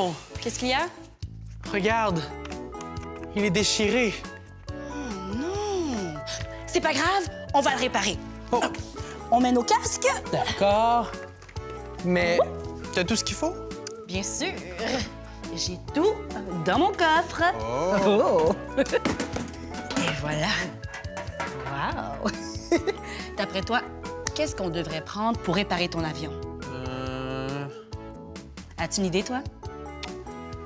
non! Qu'est-ce qu'il y a? Regarde, il est déchiré. Non! C'est pas grave, on va le réparer. Oh, On met nos casques? d'accord. Mais t'as tout ce qu'il faut? Bien sûr. J'ai tout dans mon coffre. Oh. Et voilà. Wow! D'après toi, qu'est-ce qu'on devrait prendre pour réparer ton avion? Euh... As-tu une idée, toi?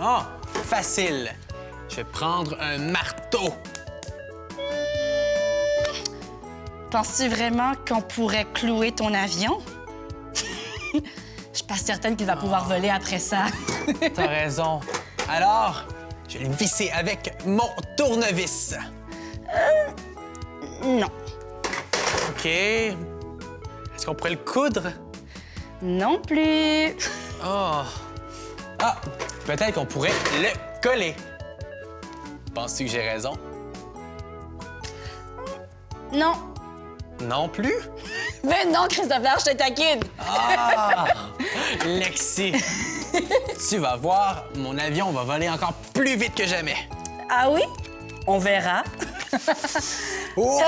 Oh, facile. Je vais prendre un marteau. Penses-tu vraiment qu'on pourrait clouer ton avion? Je suis pas certaine qu'il va pouvoir voler après ça. T'as raison. Alors, je vais le visser avec mon tournevis. non. OK. Est-ce qu'on pourrait le coudre? Non plus. Oh. Ah, peut-être qu'on pourrait le coller. Penses-tu que j'ai raison? Non. Non plus? Mais non, Christopher, je te taquine. Ah! Lexi, tu vas voir, mon avion va voler encore plus vite que jamais. Ah oui? On verra. Oh!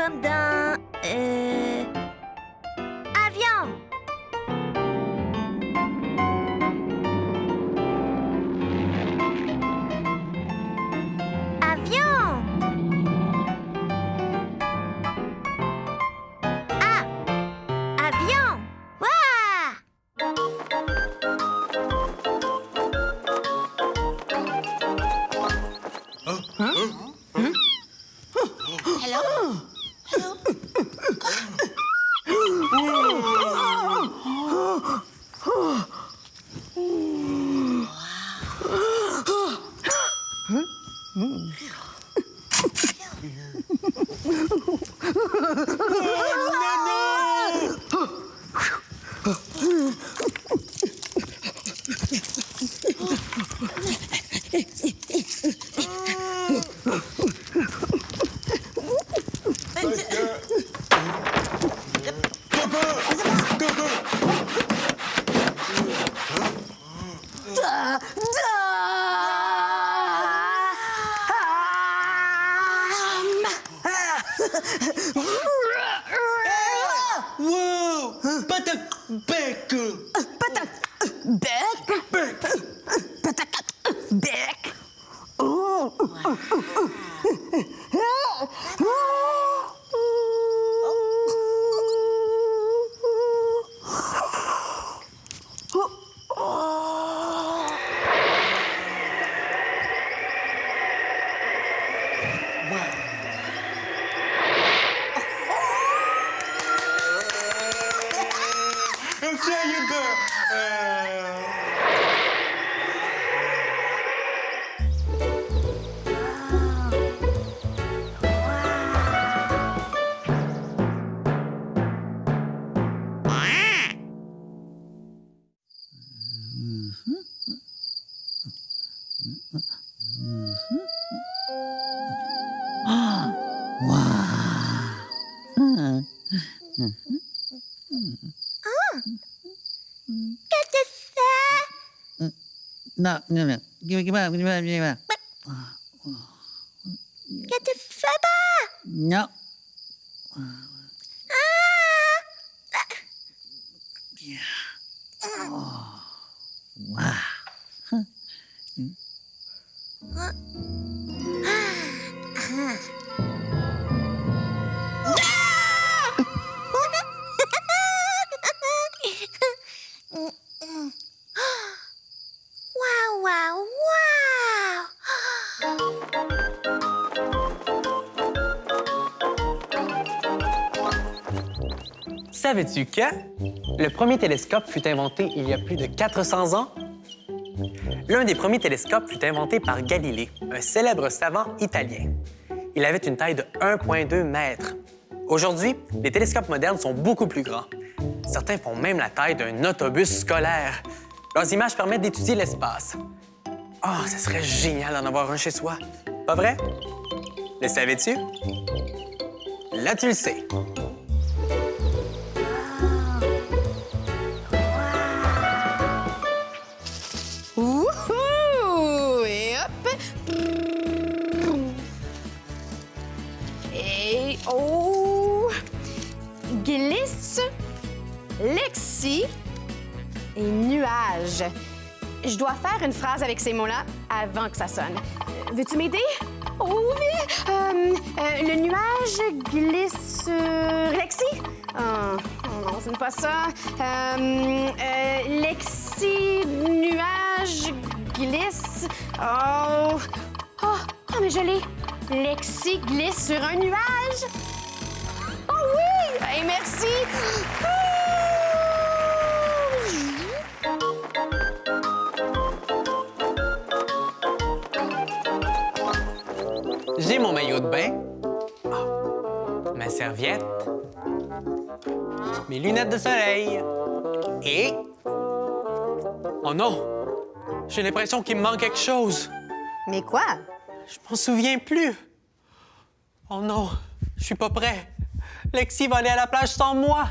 Comme dans... Euh... Joyeux de... Euh... Qu'est-ce c'est? Non, non, non. Gimana, gimana, gimana? Qu'est-ce que tu fais pas? Non. Waouh, Savais-tu que le premier télescope fut inventé il y a plus de 400 ans? L'un des premiers télescopes fut inventé par Galilée, un célèbre savant italien. Il avait une taille de 1,2 mètre. Aujourd'hui, les télescopes modernes sont beaucoup plus grands. Certains font même la taille d'un autobus scolaire. Leurs images permettent d'étudier l'espace. Oh, ça serait génial d'en avoir un chez soi. Pas vrai? Le savais-tu? Là, tu le sais. Dois faire une phrase avec ces mots-là avant que ça sonne. Veux-tu m'aider? Oh oui! Euh, euh, le nuage glisse sur Lexi? Oh, oh non, ce n'est pas ça. Euh, Lexi, nuage, glisse. Oh! Oh, oh, mais je l'ai! Lexi glisse sur un nuage! Oh oui! Hey, merci! Mon maillot de bain, Ah. ma serviette, mes lunettes de soleil et... Oh non! J'ai l'impression qu'il me manque quelque chose. Mais quoi? Je m'en souviens plus. Oh non, je suis pas prêt. Lexi va aller à la plage sans moi.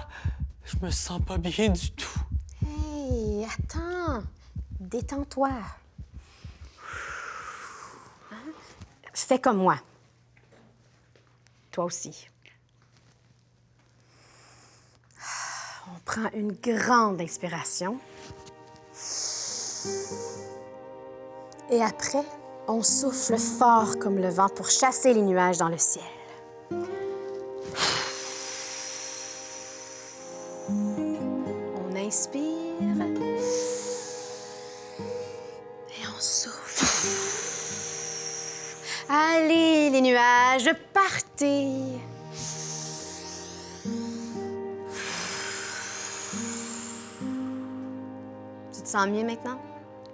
Je me sens pas bien du tout. Hey, attends. Détends-toi. Hein? Fais comme moi. Aussi. On prend une grande inspiration. Et après, on souffle fort comme le vent pour chasser les nuages dans le ciel. On inspire. Et on souffle. Allez, les nuages, partez. Tu te sens mieux maintenant?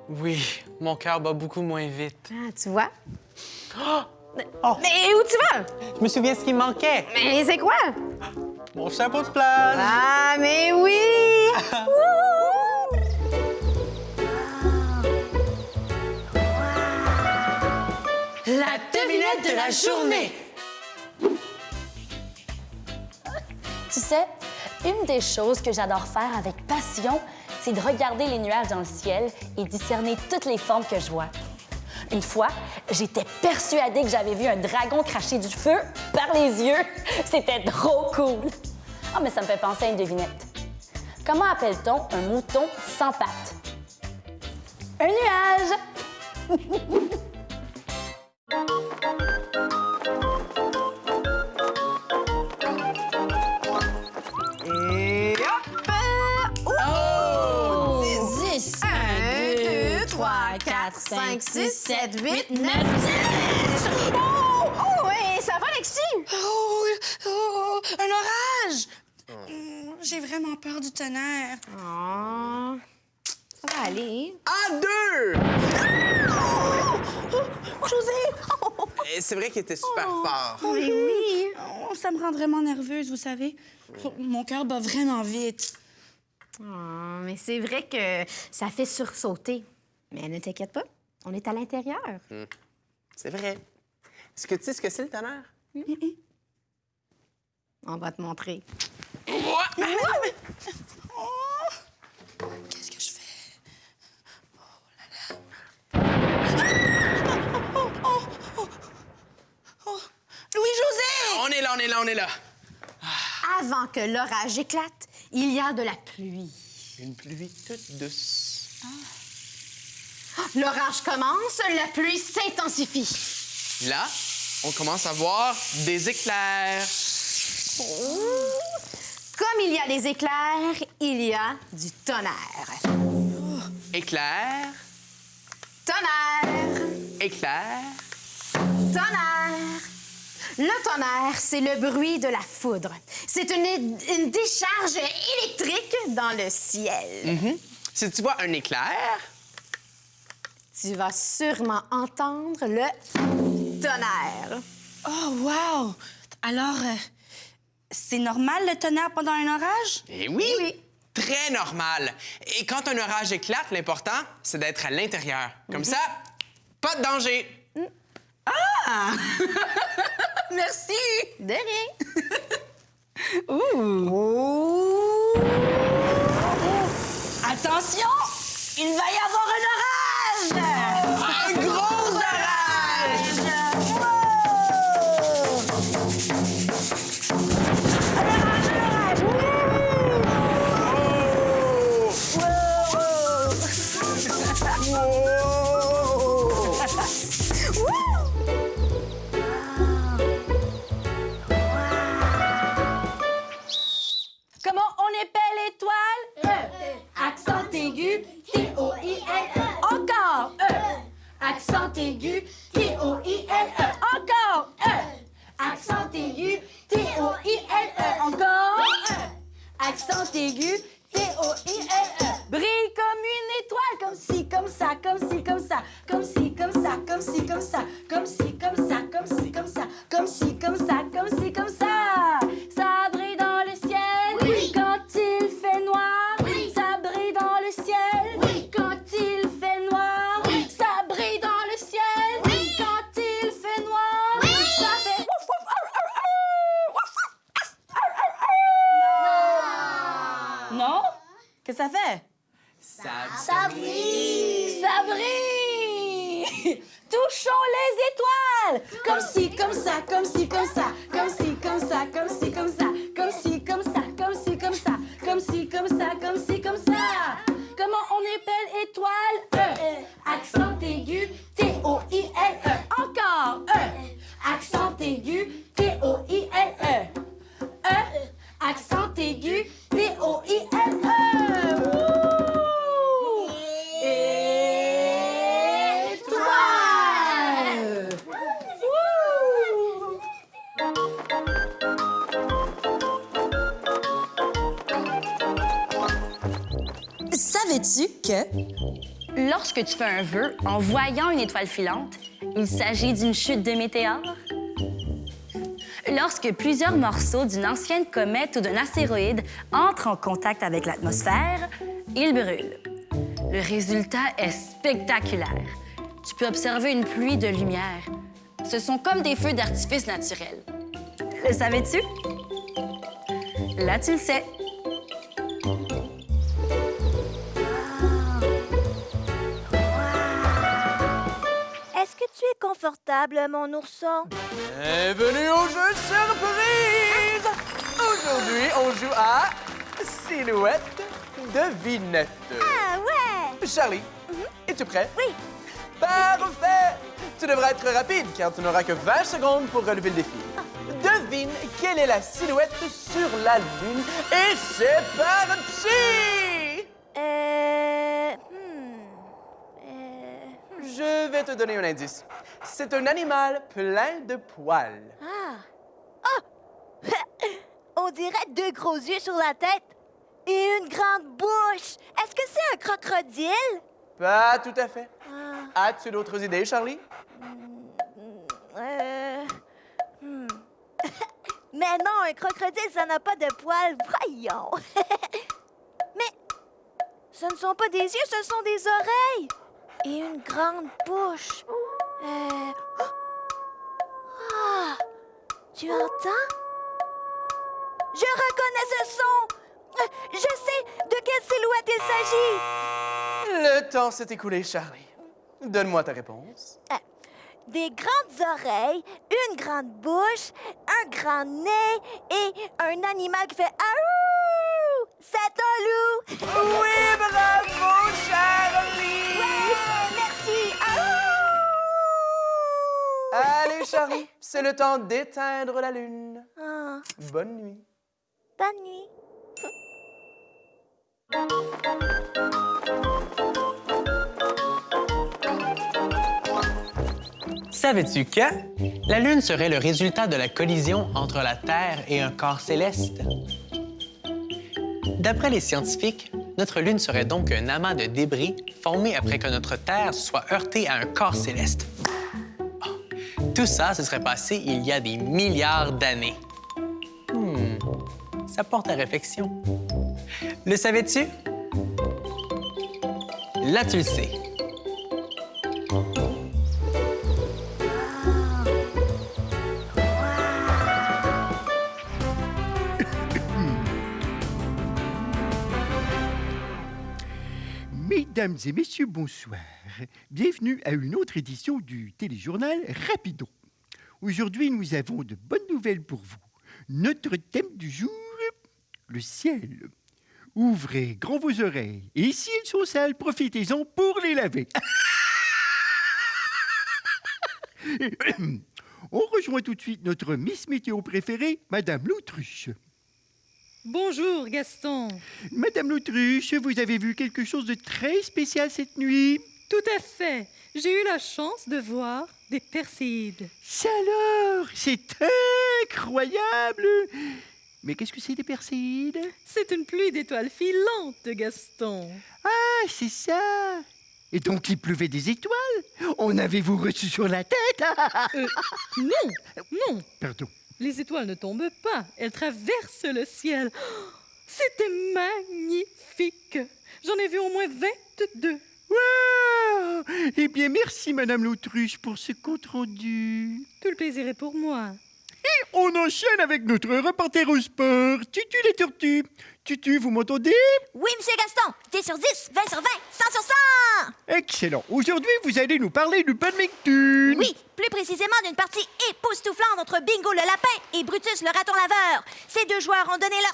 Oui, mon cœur bat beaucoup moins vite. Ah, tu vois? Oh! Mais où tu vas? Je me souviens ce qui me manquait. Mais c'est quoi? Mon chapeau de plage. Ah, mais oui! La devinette de la journée. Tu sais, une des choses que j'adore faire avec passion, c'est de regarder les nuages dans le ciel et discerner toutes les formes que je vois. Une fois, j'étais persuadée que j'avais vu un dragon cracher du feu par les yeux. C'était trop cool. Ah, mais ça me fait penser à une devinette. Comment appelle-t-on un mouton sans pattes? Un nuage! 5, 6, 7, 8, 9, 10! Oh! Oh, ouais, ça va, Lexi? Oh, oh, un orage! Hmm, J'ai vraiment peur du tonnerre. Oh, ça va aller. À deux! José! Et C'est vrai qu'il était super fort. Oh, mais oui. Oh, ça me rend vraiment nerveuse, vous savez. Mon cœur bat vraiment vite. Oh, mais c'est vrai que ça fait sursauter. Mais ne t'inquiète pas, on est à l'intérieur. C'est vrai. Est-ce que tu sais ce que c'est le tonnerre? On va te montrer. Qu'est-ce que je fais? Louis-José! On est là, on est là, on est là. Avant que l'orage éclate, il y a de la pluie. Une pluie toute douce. L'orage commence, la pluie s'intensifie. Là, on commence à voir des éclairs. Comme il y a des éclairs, il y a du tonnerre. Éclairs, Tonnerre! éclairs. Tonnerre! Le tonnerre, c'est le bruit de la foudre. C'est une, une décharge électrique dans le ciel. Si tu vois un éclair, Tu vas sûrement entendre le tonnerre. Oh, wow! Alors, euh, c'est normal le tonnerre pendant un orage? eh oui, Oui. très normal. Et quand un orage éclate, l'important, c'est d'être à l'intérieur. Comme ça, pas de danger. Merci! De rien. Attention! Il va y avoir triple étoile E. Accent aigu, que tu fais un vœu en voyant une étoile filante, il s'agit d'une chute de météore? Lorsque plusieurs morceaux d'une ancienne comète ou d'un astéroïde entrent en contact avec l'atmosphère, ils brûlent. Le résultat est spectaculaire. Tu peux observer une pluie de lumière. Ce sont comme des feux d'artifice naturels. Le savais-tu? Là, tu le sais. Tu es confortable, mon ourson? Bienvenue au jeu surprise! Aujourd'hui, on joue à Silhouette Devinette. Ah ouais! Charlie, es-tu prêt? Oui. Parfait! Tu devras être rapide car tu n'auras que 20 secondes pour relever le défi. Devine quelle est la silhouette sur la Lune et c'est parti! Euh... Hmm. Euh... Je vais te donner un indice. C'est un animal plein de poils. Ah! Ah! On dirait deux gros yeux sur la tête et une grande bouche. Est-ce que c'est un crocodile? Pas tout à fait. Ah, As-tu d'autres idées, Charlie? euh... hmm. Mais non, un crocodile, ça n'a pas de poils. Voyons. Mais ce ne sont pas des yeux, ce sont des oreilles. Et une grande bouche. Euh... Ah! Tu entends? Je reconnais ce son. Euh, Je sais de quelle silhouette il s'agit. Le temps s'est écoulé, Charlie. Donne-moi ta réponse. Euh, Des grandes oreilles, une grande bouche, un grand nez et un animal qui fait Aouh! C'est un loup! Oui, bravo, Charlie! Allez, Charlie, c'est le temps d'éteindre la lune. Ah, Bonne nuit. bonne nuit. Savais-tu que la Lune serait le résultat de la collision entre la Terre et un corps céleste? D'après les scientifiques, notre Lune serait donc un amas de débris formé après que notre Terre soit heurtée à un corps céleste. Tout ça se serait passé il y a des milliards d'années. Hmm, ça porte à réflexion. Le savais-tu? Là, tu le sais. Mesdames et messieurs, bonsoir. Bienvenue à une autre édition du téléjournal Rapido. Aujourd'hui, nous avons de bonnes nouvelles pour vous. Notre thème du jour, le ciel. Ouvrez grand vos oreilles. Et si elles sont sales, profitez-en pour les laver. On rejoint tout de suite notre Miss Météo préférée, Madame L'Autruche. Bonjour Gaston. Madame L'Autruche, vous avez vu quelque chose de très spécial cette nuit? Tout à fait. J'ai eu la chance de voir des perséides. Ça alors C'est incroyable Mais qu'est-ce que c'est des perséides C'est une pluie d'étoiles filantes, Gaston. Ah, c'est ça Et donc il pleuvait des étoiles? En avez-vous reçu sur la tête? Euh, non, non, Pardon. Les étoiles ne tombent pas, elles traversent le ciel. Oh, C'était magnifique. J'en ai vu au moins 22. Wow Eh bien, merci, Madame l'Autruche, pour ce compte-rendu. Tout le plaisir est pour moi. On enchaîne avec notre reporter au sport, Tutu les tortues. Tutu, vous m'entendez Oui, monsieur Gaston. 10 sur 10, 20 sur 20, 100 sur 100! Excellent. Aujourd'hui, vous allez nous parler du badminton. Oui, plus précisément d'une partie époustouflante entre Bingo le lapin et Brutus le raton laveur. Ces deux joueurs ont donné leur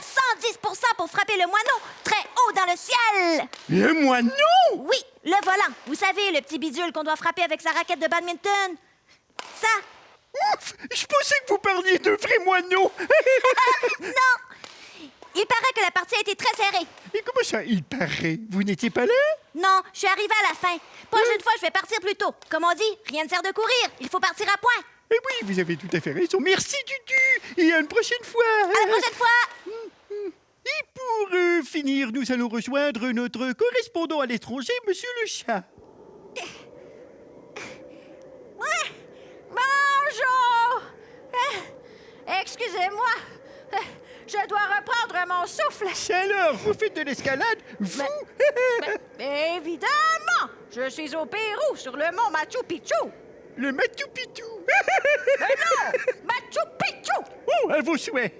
110% pour frapper le moineau très haut dans le ciel. Le moineau? Oui, le volant. Vous savez, le petit bidule qu'on doit frapper avec sa raquette de badminton. Ça. Ouf Je pensais que vous parliez de vrais moineaux. Il paraît que la partie a été très serrée. Et comment ça, il paraît? Vous n'étiez pas là? Non, je suis arrivée à la fin. Prochaine fois, je vais partir plus tôt. Comme on dit, rien ne sert de courir. Il faut partir à point. Eh oui, vous avez tout à fait raison. Merci, Tutu. Et à une prochaine fois. À la prochaine fois. Et pour euh, finir, nous allons rejoindre notre correspondant à l'étranger, Monsieur le Chat. Bonjour. Euh, Excusez-moi. Je dois reprendre mon souffle. C'est alors, vous faites de l'escalade Vous? Mais évidemment, je suis au Pérou, sur le mont Machu Picchu. Le Machu Picchu Machu Picchu. Oh, à vos souhaits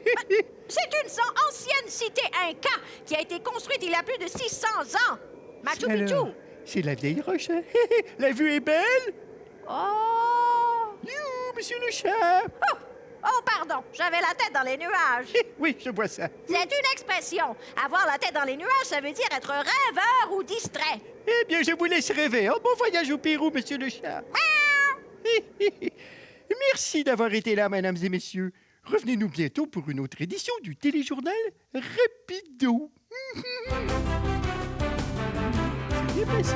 C'est une ancienne cité inca qui a été construite il y a plus de 600 ans. Machu Picchu. Alors, C'est la vieille roche. hein? La vue est belle Oh. You, Monsieur le Chat oh! Oh, pardon, j'avais la tête dans les nuages. Oui, je vois ça. C'est une expression. Avoir la tête dans les nuages, ça veut dire être rêveur ou distrait. Eh bien, je vous laisse rêver. Un bon voyage au Pérou, Monsieur le Chat. Merci d'avoir été là, mesdames et messieurs. Revenez-nous bientôt pour une autre édition du téléjournal Rapido. C'est bien passé.